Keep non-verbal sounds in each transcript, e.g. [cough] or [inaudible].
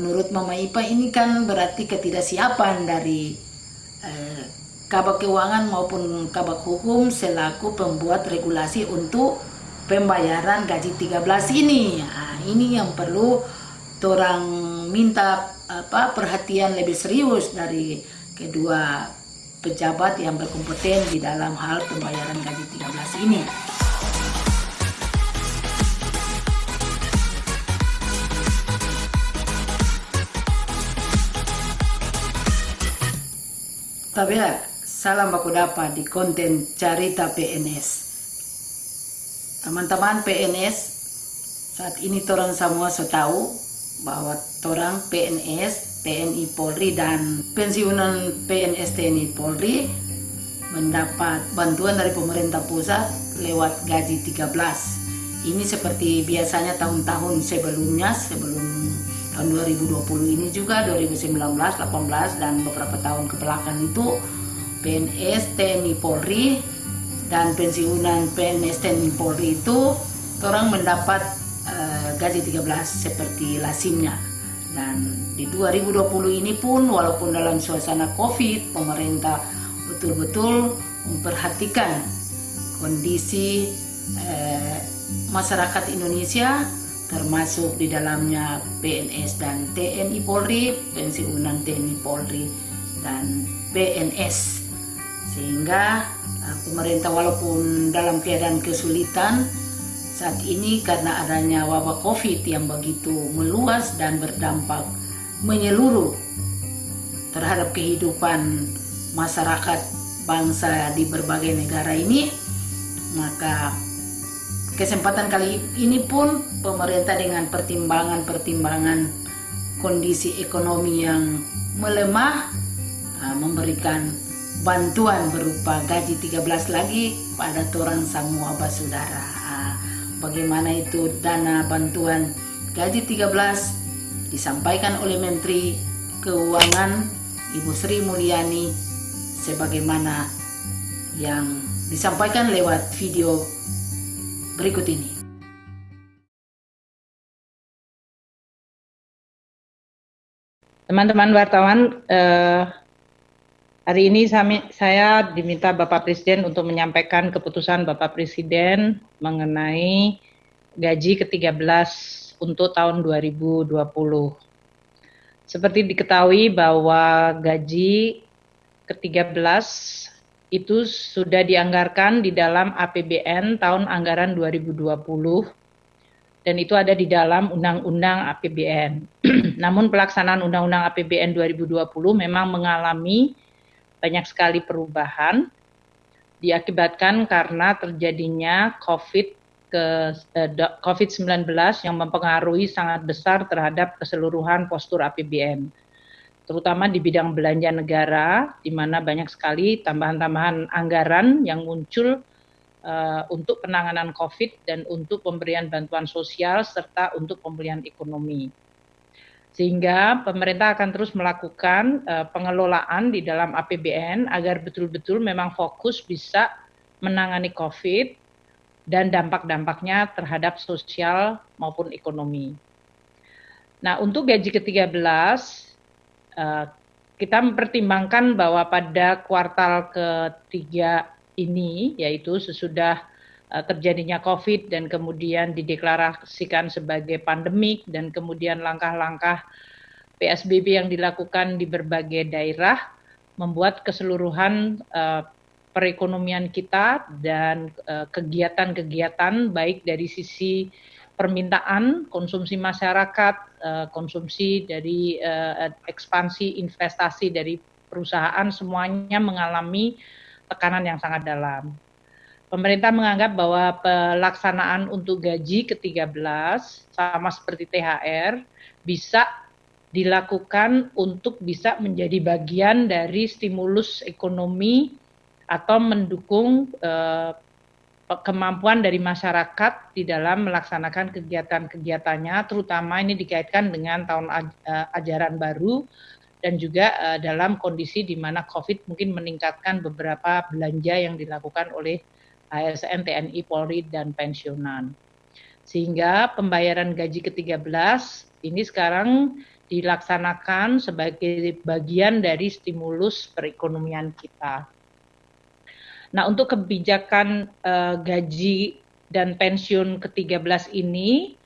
menurut Mama Ipa ini kan berarti ketidaksiapan dari eh, Kabak Keuangan maupun Kabak Hukum selaku pembuat regulasi untuk pembayaran gaji 13 ini. Nah, ini yang perlu orang minta apa perhatian lebih serius dari kedua pejabat yang berkompeten di dalam hal pembayaran gaji 13 ini. Tapi ya, salam baku dapat di konten Carita PNS. Teman-teman PNS, saat ini orang semua sudah tahu bahwa orang PNS, TNI Polri dan pensiunan PNS TNI Polri mendapat bantuan dari pemerintah pusat lewat gaji 13. Ini seperti biasanya tahun-tahun sebelumnya, sebelum tahun 2020 ini juga 2019, 18 dan beberapa tahun ke belakang itu PNS TNI Polri dan pensiunan PNS TNI Polri itu orang mendapat uh, gaji 13 seperti lasimnya dan di 2020 ini pun walaupun dalam suasana Covid pemerintah betul-betul memperhatikan kondisi uh, masyarakat Indonesia termasuk di dalamnya PNS dan TNI Polri, pensiunan TNI Polri dan PNS. Sehingga uh, pemerintah walaupun dalam keadaan kesulitan saat ini karena adanya wabah Covid yang begitu meluas dan berdampak menyeluruh terhadap kehidupan masyarakat bangsa di berbagai negara ini, maka kesempatan kali ini pun pemerintah dengan pertimbangan-pertimbangan kondisi ekonomi yang melemah uh, memberikan bantuan berupa gaji 13 lagi pada orang semua basudara. Uh, bagaimana itu dana bantuan gaji 13 disampaikan oleh Menteri Keuangan Ibu Sri Mulyani sebagaimana yang disampaikan lewat video berikut ini. Teman-teman wartawan, eh, hari ini saya diminta Bapak Presiden untuk menyampaikan keputusan Bapak Presiden mengenai gaji ke-13 untuk tahun 2020. Seperti diketahui bahwa gaji ke-13 itu sudah dianggarkan di dalam APBN tahun anggaran 2020 dan itu ada di dalam Undang-Undang APBN. [clears throat] Namun pelaksanaan Undang-Undang APBN 2020 memang mengalami banyak sekali perubahan diakibatkan karena terjadinya COVID ke eh, COVID-19 yang mempengaruhi sangat besar terhadap keseluruhan postur APBN terutama di bidang belanja negara, di mana banyak sekali tambahan-tambahan anggaran yang muncul uh, untuk penanganan COVID dan untuk pemberian bantuan sosial serta untuk pemulihan ekonomi. Sehingga pemerintah akan terus melakukan uh, pengelolaan di dalam APBN agar betul-betul memang fokus bisa menangani COVID dan dampak-dampaknya terhadap sosial maupun ekonomi. Nah, untuk gaji ke-13 Eh, kita mempertimbangkan bahwa pada kuartal ketiga ini, yaitu sesudah uh, terjadinya COVID dan kemudian dideklarasikan sebagai pandemik dan kemudian langkah-langkah PSBB yang dilakukan di berbagai daerah membuat keseluruhan uh, perekonomian kita dan kegiatan-kegiatan baik dari sisi permintaan konsumsi masyarakat, eh, konsumsi dari eh, ekspansi investasi dari perusahaan semuanya mengalami tekanan yang sangat dalam. Pemerintah menganggap bahwa pelaksanaan untuk gaji ke-13 sama seperti THR bisa dilakukan untuk bisa menjadi bagian dari stimulus ekonomi atau mendukung eh, kemampuan dari masyarakat di dalam melaksanakan kegiatan-kegiatannya, terutama ini dikaitkan dengan tahun eh, ajaran baru dan juga eh, dalam kondisi di mana COVID mungkin meningkatkan beberapa belanja yang dilakukan oleh ASN, TNI, Polri, dan pensiunan. Sehingga pembayaran gaji ke-13 ini sekarang dilaksanakan sebagai bagian dari stimulus perekonomian kita. Nah, untuk kebijakan uh, gaji dan pensiun ke-13 ini,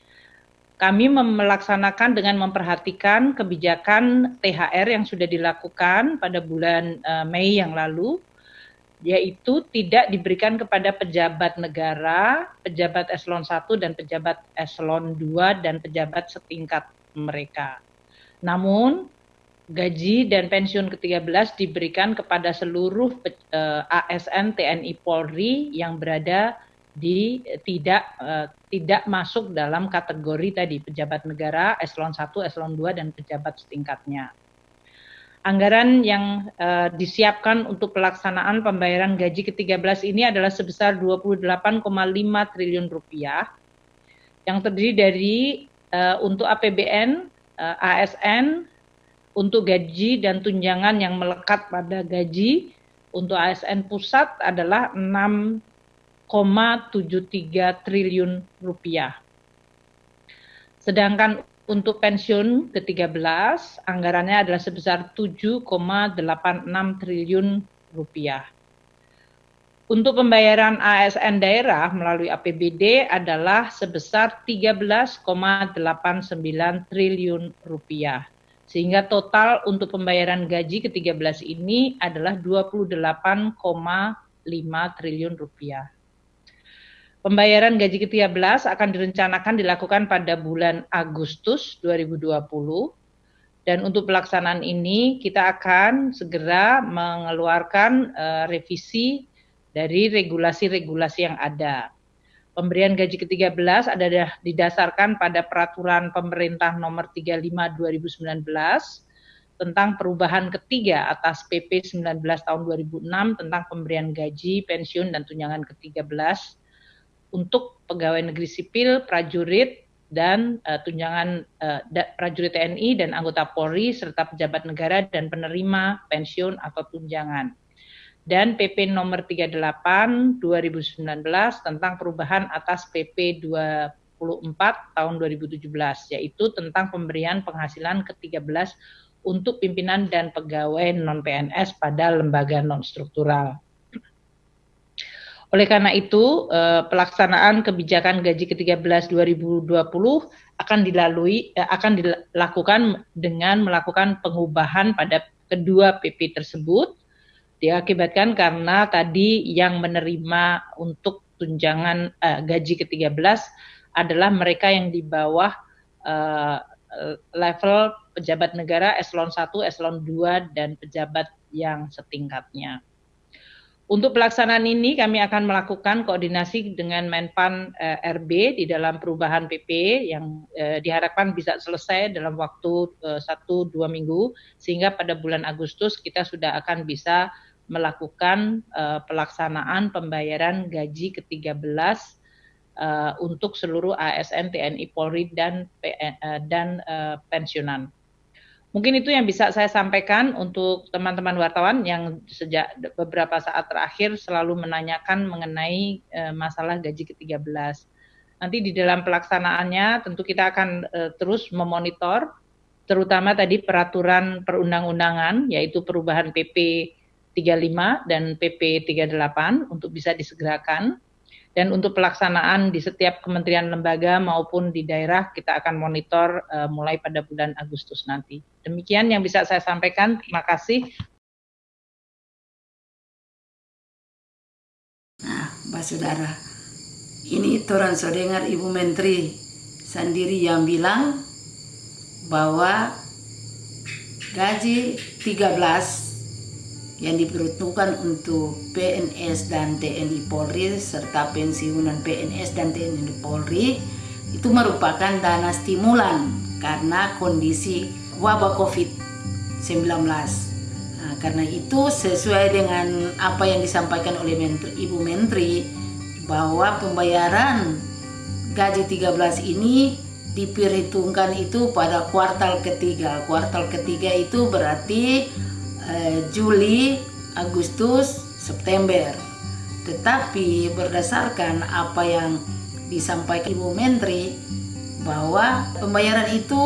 kami melaksanakan dengan memperhatikan kebijakan THR yang sudah dilakukan pada bulan uh, Mei yang lalu, yaitu tidak diberikan kepada pejabat negara, pejabat eselon 1 dan pejabat eselon 2 dan pejabat setingkat mereka. Namun gaji dan pensiun ke-13 diberikan kepada seluruh uh, ASN TNI Polri yang berada di tidak uh, tidak masuk dalam kategori tadi pejabat negara eselon 1, eselon 2 dan pejabat setingkatnya. Anggaran yang uh, disiapkan untuk pelaksanaan pembayaran gaji ke-13 ini adalah sebesar 28,5 triliun rupiah yang terdiri dari uh, untuk APBN, uh, ASN, untuk gaji dan tunjangan yang melekat pada gaji untuk ASN pusat adalah 6,73 triliun rupiah. Sedangkan untuk pensiun ke-13 anggarannya adalah sebesar 7,86 triliun rupiah. Untuk pembayaran ASN daerah melalui APBD adalah sebesar 13,89 triliun rupiah. Sehingga total untuk pembayaran gaji ke-13 ini adalah 28,5 triliun rupiah. Pembayaran gaji ke-13 akan direncanakan dilakukan pada bulan Agustus 2020 dan untuk pelaksanaan ini kita akan segera mengeluarkan uh, revisi dari regulasi-regulasi yang ada. Pemberian gaji ke-13 adalah didasarkan pada peraturan pemerintah nomor 35 2019 tentang perubahan ketiga atas PP 19 tahun 2006 tentang pemberian gaji, pensiun dan tunjangan ke-13 untuk pegawai negeri sipil, prajurit dan uh, tunjangan uh, prajurit TNI dan anggota Polri serta pejabat negara dan penerima pensiun atau tunjangan dan PP nomor 38 2019 tentang perubahan atas PP 24 tahun 2017 yaitu tentang pemberian penghasilan ke-13 untuk pimpinan dan pegawai non PNS pada lembaga non struktural. Oleh karena itu, eh, pelaksanaan kebijakan gaji ke-13 2020 akan dilalui eh, akan dilakukan dengan melakukan pengubahan pada kedua PP tersebut diakibatkan karena tadi yang menerima untuk tunjangan uh, gaji ke-13 adalah mereka yang di bawah uh, level pejabat negara eselon 1, eselon 2 dan pejabat yang setingkatnya. Untuk pelaksanaan ini kami akan melakukan koordinasi dengan Menpan eh, RB di dalam perubahan PP yang eh, diharapkan bisa selesai dalam waktu eh, satu dua minggu sehingga pada bulan Agustus kita sudah akan bisa melakukan uh, pelaksanaan pembayaran gaji ke-13 uh, untuk seluruh ASN TNI Polri dan uh, dan uh, pensiunan. Mungkin itu yang bisa saya sampaikan untuk teman-teman wartawan yang sejak beberapa saat terakhir selalu menanyakan mengenai uh, masalah gaji ke-13. Nanti di dalam pelaksanaannya tentu kita akan uh, terus memonitor terutama tadi peraturan perundang-undangan yaitu perubahan PP 35 dan PP 38 untuk bisa disegerakan. Dan untuk pelaksanaan di setiap kementerian lembaga maupun di daerah kita akan monitor uh, mulai pada bulan Agustus nanti. Demikian yang bisa saya sampaikan. Terima kasih. Nah, Mbak Saudara, ini Toran so dengar Ibu Menteri sendiri yang bilang bahwa gaji 13 yang diperuntukkan untuk PNS dan TNI Polri serta pensiunan PNS dan TNI Polri itu merupakan dana stimulan karena kondisi wabah COVID-19. Nah, karena itu sesuai dengan apa yang disampaikan oleh Menteri, Ibu Menteri bahwa pembayaran gaji 13 ini diperhitungkan itu pada kuartal ketiga. Kuartal ketiga itu berarti Eh, Juli, Agustus, September. Tetapi berdasarkan apa yang disampaikan Ibu Menteri bahwa pembayaran itu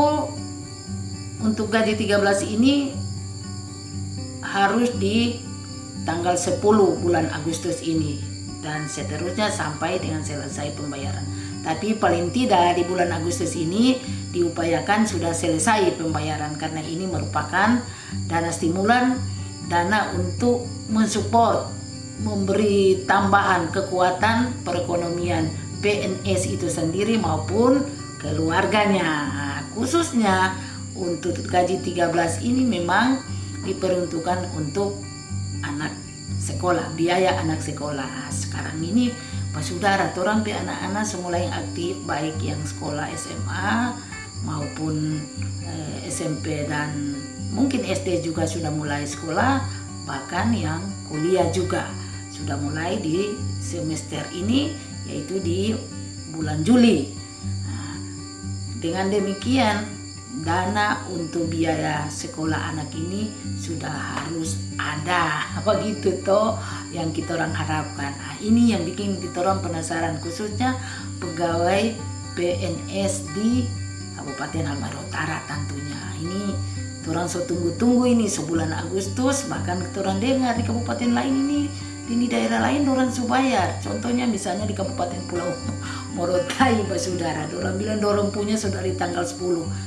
untuk gaji 13 ini harus di tanggal 10 bulan Agustus ini dan seterusnya sampai dengan selesai pembayaran. Tapi paling tidak di bulan Agustus ini diupayakan sudah selesai pembayaran karena ini merupakan dana stimulan, dana untuk mensupport, memberi tambahan kekuatan perekonomian PNS itu sendiri maupun keluarganya. Khususnya untuk gaji 13 ini memang diperuntukkan untuk anak sekolah, biaya anak sekolah. Sekarang ini Saudara, orang pe anak-anak semula yang aktif baik yang sekolah SMA maupun eh, SMP dan mungkin SD juga sudah mulai sekolah, bahkan yang kuliah juga sudah mulai di semester ini yaitu di bulan Juli. Nah, dengan demikian dana untuk biaya sekolah anak ini sudah harus ada. [laughs] Begitu toh yang kita orang harapkan. Nah, ini yang bikin kita orang penasaran khususnya pegawai PNS di Kabupaten Halmahera Utara tentunya. Ini orang so tunggu-tunggu ini sebulan Agustus bahkan orang dengar di kabupaten lain ini di daerah lain orang subayar contohnya misalnya di Kabupaten Pulau Morotai Pak Saudara orang bilang dorong punya sudah di tanggal 10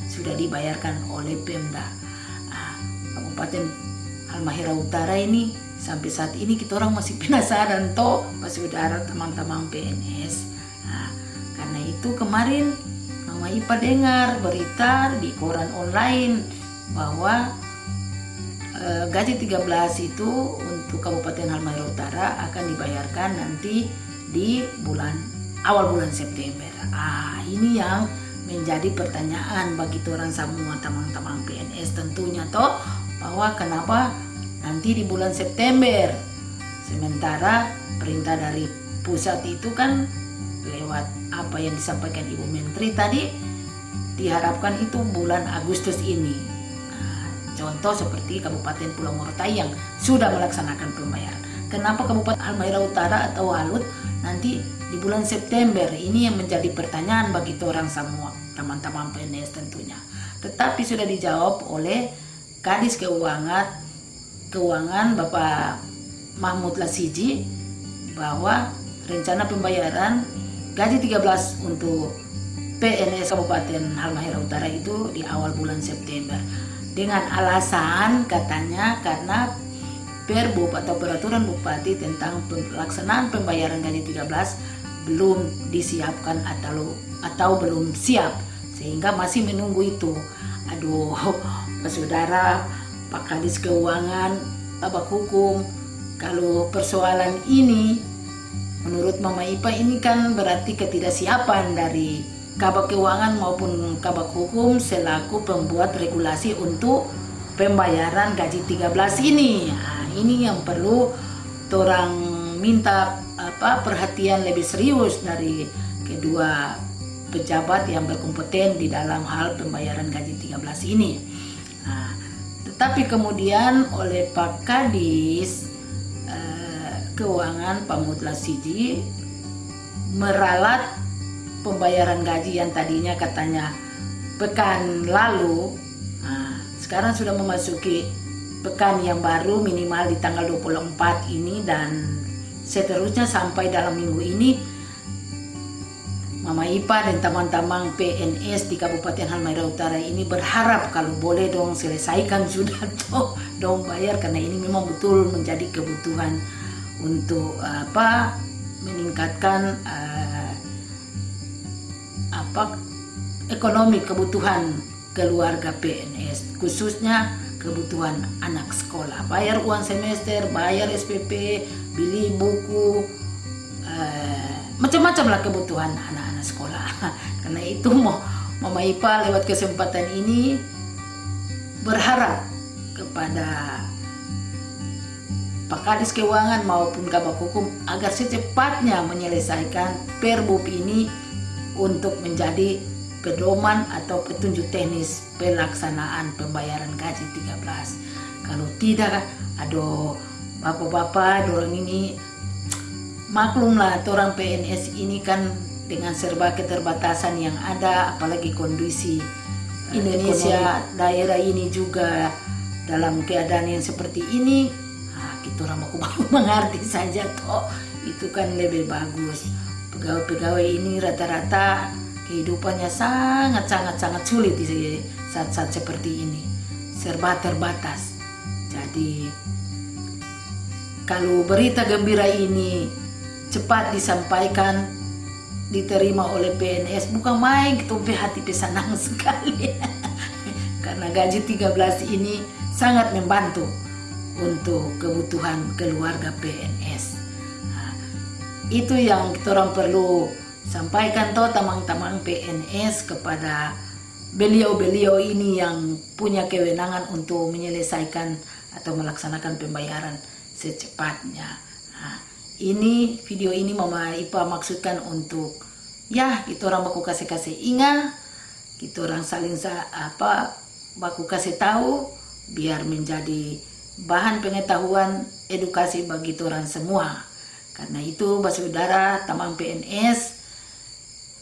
sudah dibayarkan oleh Pemda. Nah, Kabupaten Halmahera Utara ini sampai saat ini kita orang masih penasaran toh Pak Saudara teman-teman PNS nah, karena itu kemarin Mama Ipa dengar berita di koran online bahwa Eh, gaji 13 itu untuk Kabupaten Halmahera Utara akan dibayarkan nanti di bulan awal bulan September. Ah, ini yang menjadi pertanyaan bagi orang semua teman-teman PNS tentunya toh bahwa kenapa nanti di bulan September sementara perintah dari pusat itu kan lewat apa yang disampaikan Ibu Menteri tadi diharapkan itu bulan Agustus ini Contoh seperti Kabupaten Pulau Morotai yang sudah melaksanakan pembayaran. Kenapa Kabupaten Halmahera Utara atau Walut nanti di bulan September ini yang menjadi pertanyaan bagi orang semua teman-teman PNS tentunya. Tetapi sudah dijawab oleh Kadis Keuangan Keuangan Bapak Mahmud Lasiji bahwa rencana pembayaran gaji 13 untuk PNS Kabupaten Halmahera Utara itu di awal bulan September dengan alasan katanya karena Perbub atau peraturan bupati tentang pelaksanaan pembayaran gaji 13 belum disiapkan atau atau belum siap sehingga masih menunggu itu. Aduh, [laughs] saudara, Pak Kadis Keuangan, Bapak Hukum, kalau persoalan ini menurut Mama Ipa ini kan berarti ketidaksiapan dari Kabak Keuangan maupun Kabak Hukum selaku pembuat regulasi untuk pembayaran gaji 13 ini. Nah, ini yang perlu orang minta apa perhatian lebih serius dari kedua pejabat yang berkompeten di dalam hal pembayaran gaji 13 ini. Nah, tetapi kemudian oleh Pak Kadis eh, Keuangan Pak Mutla Siji meralat pembayaran gaji yang tadinya katanya pekan lalu nah, sekarang sudah memasuki pekan yang baru minimal di tanggal 24 ini dan seterusnya sampai dalam minggu ini Mama Ipa dan teman-teman PNS di Kabupaten Halmahera Utara ini berharap kalau boleh dong selesaikan sudah toh dong bayar karena ini memang betul menjadi kebutuhan untuk apa meningkatkan uh, apa ekonomi kebutuhan keluarga PNS khususnya kebutuhan anak sekolah. Bayar uang semester bayar SPP beli buku eh, macam-macam lah kebutuhan anak-anak sekolah. [laughs] Karena itu mau Mama Ipa lewat kesempatan ini berharap kepada Pak Kadis Keuangan maupun Kabak Hukum agar secepatnya menyelesaikan perbub ini untuk menjadi pedoman atau petunjuk teknis pelaksanaan pembayaran gaji 13. Kalau tidak, aduh, bapak-bapak, dorong ini maklumlah orang PNS ini kan dengan serba keterbatasan yang ada, apalagi kondisi Indonesia daerah ini juga dalam keadaan yang seperti ini nah, kita orang mau baru [laughs] mengerti saja toh. Itu kan lebih bagus. Pegawai-pegawai ini rata-rata kehidupannya sangat sangat sangat sulit di saat-saat seperti ini. Serba terbatas. Jadi kalau berita gembira ini cepat disampaikan diterima oleh PNS bukan main ketumpe hati pesanang [laughs] sekali. Karena gaji 13 ini sangat membantu untuk kebutuhan keluarga PNS itu yang kita orang perlu sampaikan toh tamang-tamang PNS kepada beliau-beliau ini yang punya kewenangan untuk menyelesaikan atau melaksanakan pembayaran secepatnya. Nah, ini video ini Mama Ipa maksudkan untuk ya kita orang baku kasih kasih ingat kita orang saling sa, apa baku kasih tahu biar menjadi bahan pengetahuan edukasi bagi orang semua. Karena itu Saudara Tamang PNS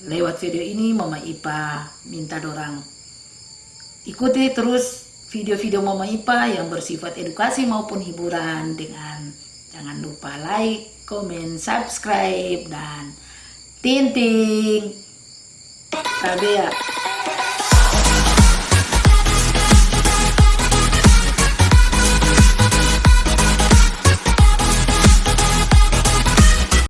lewat video ini Mama Ipa minta dorang ikuti terus video-video Mama Ipa yang bersifat edukasi maupun hiburan dengan jangan lupa like komen, subscribe, dan tinting. Sabi ya,